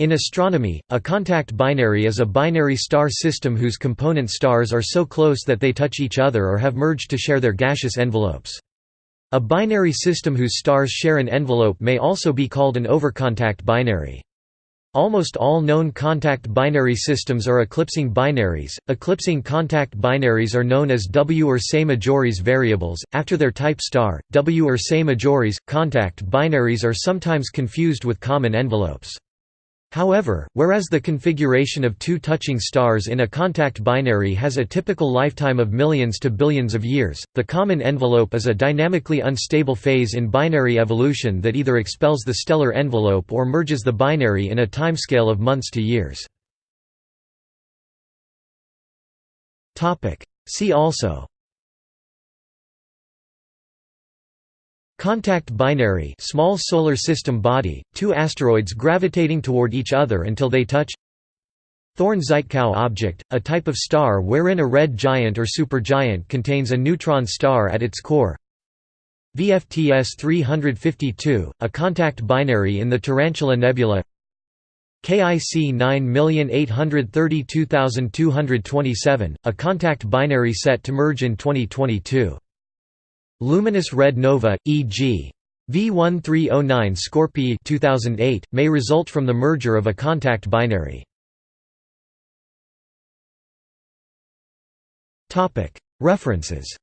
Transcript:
In astronomy, a contact binary is a binary star system whose component stars are so close that they touch each other or have merged to share their gaseous envelopes. A binary system whose stars share an envelope may also be called an overcontact binary. Almost all known contact binary systems are eclipsing binaries. Eclipsing contact binaries are known as W Ursae Majoris variables, after their type star. W Ursae Majoris contact binaries are sometimes confused with common envelopes. However, whereas the configuration of two touching stars in a contact binary has a typical lifetime of millions to billions of years, the common envelope is a dynamically unstable phase in binary evolution that either expels the stellar envelope or merges the binary in a timescale of months to years. See also Contact binary small solar system body, two asteroids gravitating toward each other until they touch Thorne-Żytkow object, a type of star wherein a red giant or supergiant contains a neutron star at its core. VFTS 352, a contact binary in the Tarantula Nebula. KIC 9832227, a contact binary set to merge in 2022 Luminous red nova, e.g. V1309 Scorpii 2008, may result from the merger of a contact binary. References